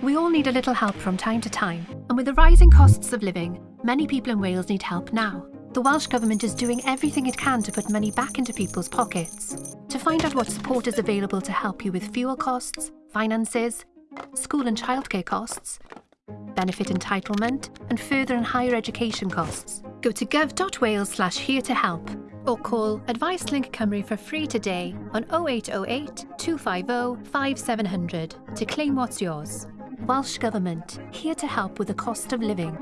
We all need a little help from time to time, and with the rising costs of living, many people in Wales need help now. The Welsh Government is doing everything it can to put money back into people's pockets. To find out what support is available to help you with fuel costs, finances, school and childcare costs, benefit entitlement, and further and higher education costs, go to gov.wales slash here to help or call Advice Link Cymru for free today on 0808 250 5700 to claim what's yours. Welsh Government, here to help with the cost of living.